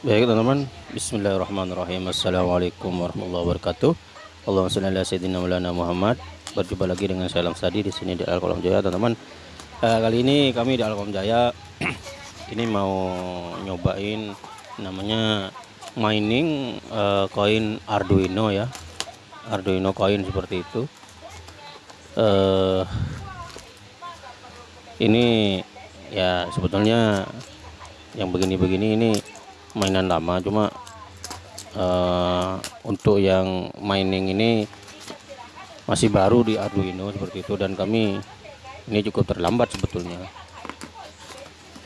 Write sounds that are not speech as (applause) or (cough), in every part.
Baik teman-teman, Bismillahirrahmanirrahim. Assalamualaikum warahmatullahi wabarakatuh. Allahumma shalli ala sayyidina Maulana Muhammad. Berjumpa lagi dengan saya Langsadi di sini di Alkolam Jaya, teman-teman. Uh, kali ini kami di Alkolam Jaya (clears throat) ini mau nyobain namanya mining uh, koin Arduino ya. Arduino koin seperti itu. Uh, ini ya sebetulnya yang begini-begini ini mainan lama. Cuma uh, untuk yang mining ini masih baru di Arduino seperti itu. Dan kami ini cukup terlambat sebetulnya.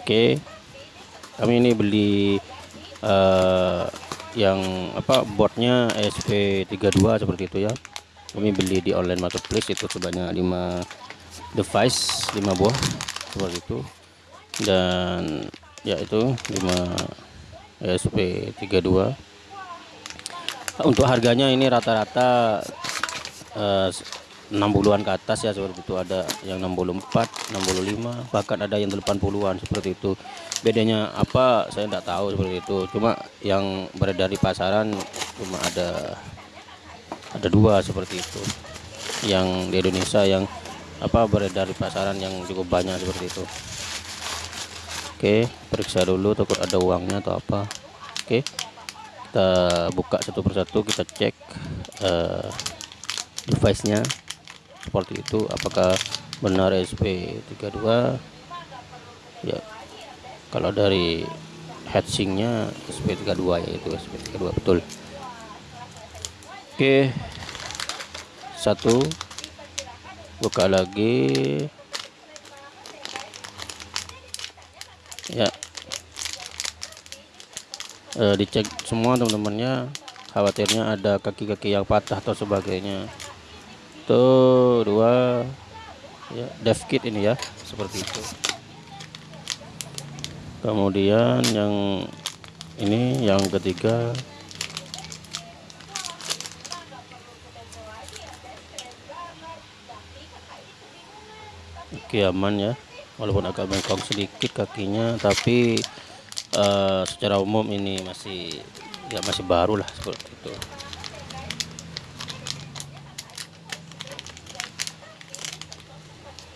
Oke. Kami ini beli uh, yang apa boardnya SP32 seperti itu ya. Kami beli di online marketplace itu sebanyak 5 device 5 buah seperti itu. Dan ya itu 5 SP32 untuk harganya ini rata-rata eh, 60-an ke atas ya seperti itu. Ada yang 64 65 bahkan ada yang 80-an seperti itu. Bedanya apa saya tidak tahu seperti itu. Cuma yang beredar di pasaran cuma ada ada dua seperti itu. Yang di Indonesia yang apa beredar di pasaran yang cukup banyak seperti itu Oke periksa dulu takut ada uangnya atau apa. Oke kita buka satu persatu kita cek uh, device nya seperti itu. Apakah benar SP32 ya kalau dari heatsinknya SP32 yaitu SP32 betul. Oke satu buka lagi ya. E, dicek semua teman-temannya. Khawatirnya ada kaki-kaki yang patah atau sebagainya. Tuh dua. Ya dev kit ini ya seperti itu. Kemudian yang ini yang ketiga. Oke aman ya walaupun agak bengkok sedikit kakinya tapi uh, secara umum ini masih ya masih baru lah seperti itu.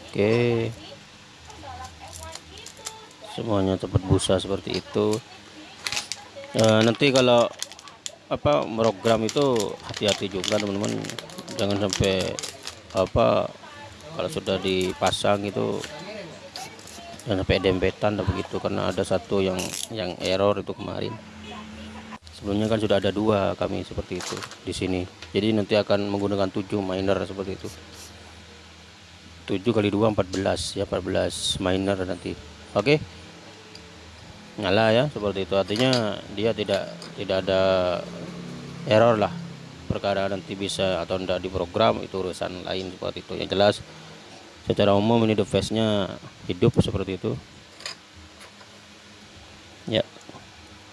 Oke. Semuanya cepat busa seperti itu. Uh, nanti kalau apa program itu hati-hati juga teman-teman. Jangan sampai apa kalau sudah dipasang itu dan sampai dempetan dan begitu karena ada satu yang yang error itu kemarin. Sebelumnya kan sudah ada dua kami seperti itu di sini. Jadi nanti akan menggunakan 7 miner seperti itu. 7 kali 2 14 ya 14 miner nanti. Oke? Nyala ya seperti itu. Artinya dia tidak tidak ada error lah. Perkara nanti bisa atau tidak diprogram itu urusan lain seperti itu. Yang jelas secara umum ini device nya hidup seperti itu. Ya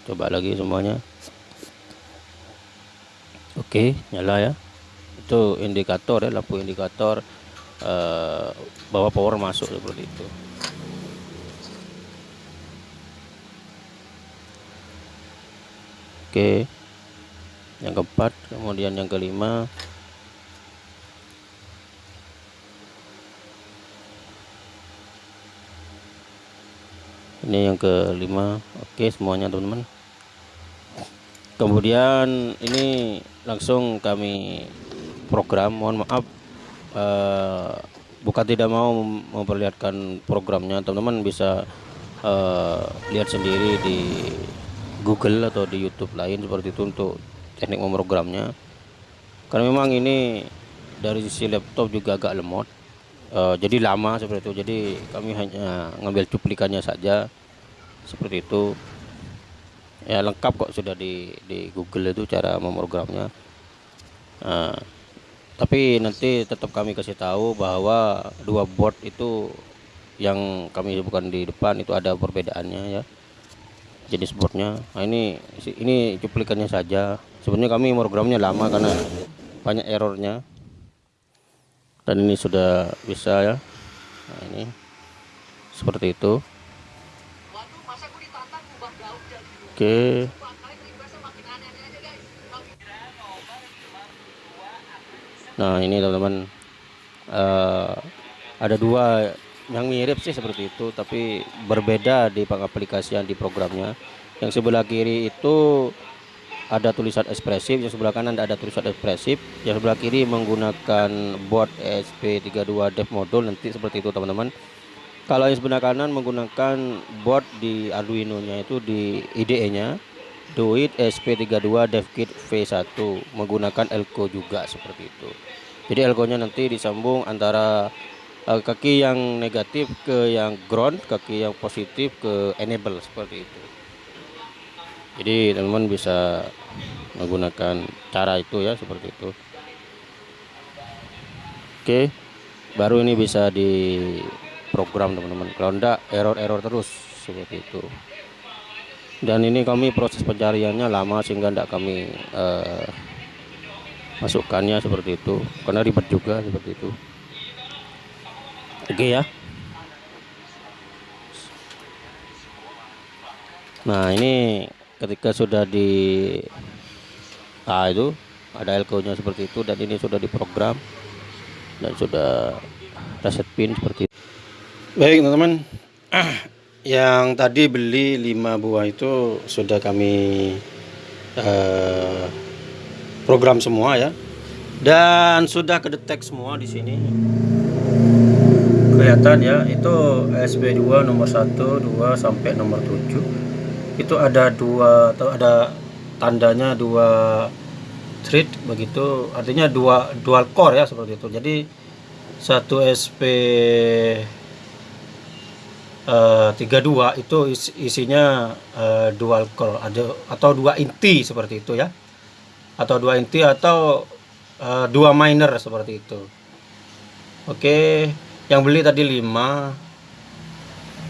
coba lagi semuanya. Oke nyala ya. Itu indikator ya lampu indikator uh, bahwa power masuk seperti itu. Oke yang keempat kemudian yang kelima ini yang kelima. Oke semuanya teman-teman. Kemudian ini langsung kami program. Mohon maaf uh, bukan tidak mau memperlihatkan programnya teman-teman. Bisa uh, lihat sendiri di Google atau di YouTube lain seperti itu untuk teknik memprogramnya. Karena memang ini dari sisi laptop juga agak lemot uh, jadi lama seperti itu. Jadi kami hanya ngambil cuplikannya saja. Seperti itu. Ya lengkap kok sudah di di Google itu cara memprogramnya. Uh, tapi nanti tetap kami kasih tahu bahwa dua board itu yang kami bukan di depan itu ada perbedaannya ya. Jenis boardnya. Nah ini ini cuplikannya saja. Sebenarnya kami programnya lama karena banyak errornya dan ini sudah bisa ya. Nah, ini. Seperti itu. Oke. Nah ini teman-teman uh, ada dua yang mirip sih seperti itu tapi berbeda di pengaplikasian di programnya. Yang sebelah kiri itu ada tulisan ekspresif yang sebelah kanan ada tulisan ekspresif yang sebelah kiri menggunakan board ESP32 dev module nanti seperti itu teman-teman. Kalau yang sebelah kanan menggunakan board di Arduino nya itu di IDE nya Duit SP32 DevKit V1 menggunakan elko juga seperti itu. Jadi elko nya nanti disambung antara uh, kaki yang negatif ke yang ground kaki yang positif ke enable seperti itu jadi teman-teman bisa menggunakan cara itu ya seperti itu. Oke baru ini bisa di program teman-teman. Kalau enggak error-error terus seperti itu. Dan ini kami proses pencariannya lama sehingga enggak kami uh, masukkannya seperti itu. Karena ribet juga seperti itu. Oke ya. Nah ini ketika sudah di nah itu ada elko nya seperti itu dan ini sudah diprogram dan sudah reset pin seperti itu. Baik teman-teman. (clears throat) Yang tadi beli 5 buah itu sudah kami uh, program semua ya. Dan sudah kedetek semua di sini. Kelihatan ya itu SB2 nomor 1 2 sampai nomor 7 itu ada dua atau ada tandanya dua thread begitu. Artinya dua dual core ya seperti itu. Jadi satu SP uh, 32 itu is, isinya uh, dual core. Ada atau dua inti seperti itu ya. Atau dua inti atau uh, dua minor seperti itu. Oke yang beli tadi 5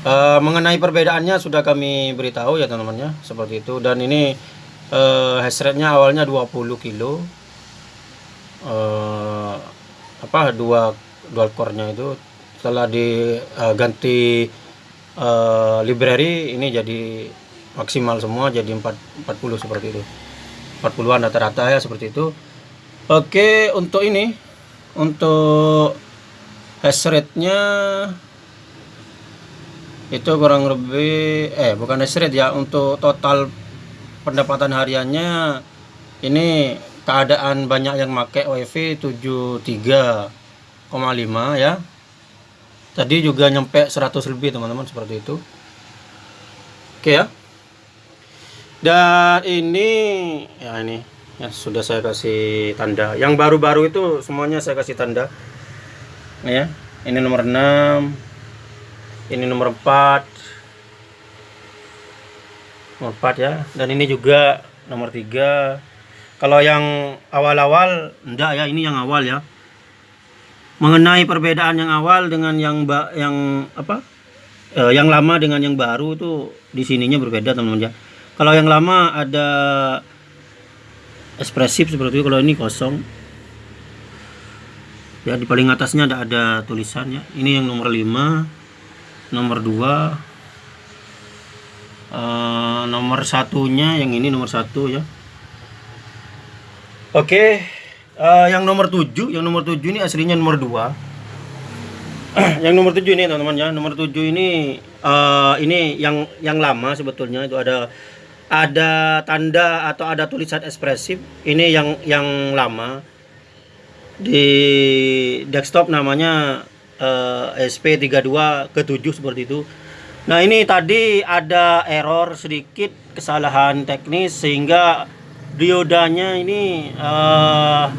uh, mengenai perbedaannya sudah kami beritahu ya teman-teman ya seperti itu. Dan ini uh, hash rate nya awalnya 20 kilo. Uh, apa dua dual core nya itu setelah diganti uh, library ini jadi maksimal semua jadi 4, 40 seperti itu. 40an rata-rata ya seperti itu. Oke untuk ini untuk hash rate-nya itu kurang lebih eh bukan rate ya untuk total pendapatan hariannya ini keadaan banyak yang pakai wifi 73,5 ya. Tadi juga nyampe 100 lebih teman-teman seperti itu. Oke ya. Dan ini ya ini ya sudah saya kasih tanda. Yang baru-baru itu semuanya saya kasih tanda. Ya ini nomor 6 ini nomor 4 nomor 4 ya. Dan ini juga nomor 3 kalau yang awal-awal enggak ya ini yang awal ya. Mengenai perbedaan yang awal dengan yang yang apa? Eh, yang lama dengan yang baru itu di sininya berbeda teman-teman ya. Kalau yang lama ada ekspresif seperti itu kalau ini kosong. Ya di paling atasnya ada ada tulisannya ini yang nomor 5 nomor 2 uh, eh, nomor satunya yang ini nomor satu ya. Oke okay. uh, yang nomor 7 yang nomor 7 ini aslinya nomor 2 (clears throat) yang nomor 7 ini teman-teman ya. Nomor 7 ini uh, ini yang yang lama sebetulnya. Itu ada ada tanda atau ada tulisan ekspresif. Ini yang yang lama. Di desktop namanya uh, eh, SP32 ke-7 seperti itu. Nah, ini tadi ada error sedikit kesalahan teknis sehingga diodanya ini uh,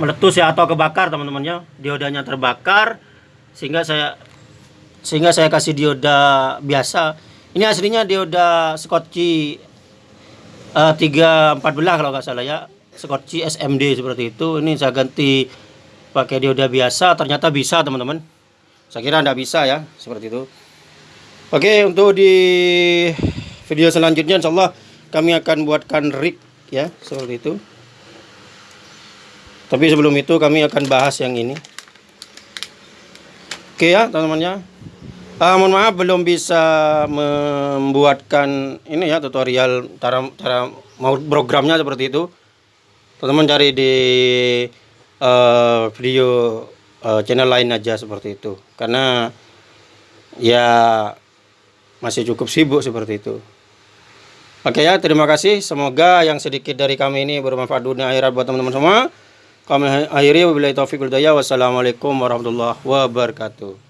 meletus ya atau kebakar teman-teman ya. Diodanya terbakar sehingga saya sehingga saya kasih dioda biasa. Ini aslinya dioda Scotchy uh, 314 kalau nggak salah ya Scotchy SMD seperti itu ini saya ganti pakai dioda biasa ternyata bisa teman-teman. Saya kira anda bisa ya seperti itu. Oke untuk di video selanjutnya Insya Allah kami akan buatkan rig ya seperti itu. Tapi sebelum itu kami akan bahas yang ini. Oke ya teman-teman ya. Uh, mohon maaf belum bisa membuatkan ini ya tutorial cara cara mau programnya seperti itu. Teman-teman cari di eh, video eh, channel lain aja seperti itu karena ya masih cukup sibuk seperti itu Oke ya, terima kasih. Semoga yang sedikit dari kami ini bermanfaat dunia akhirat buat teman-teman semua. Kami akhiri wabillahi taufiq. Wassalamualaikum warahmatullahi wabarakatuh.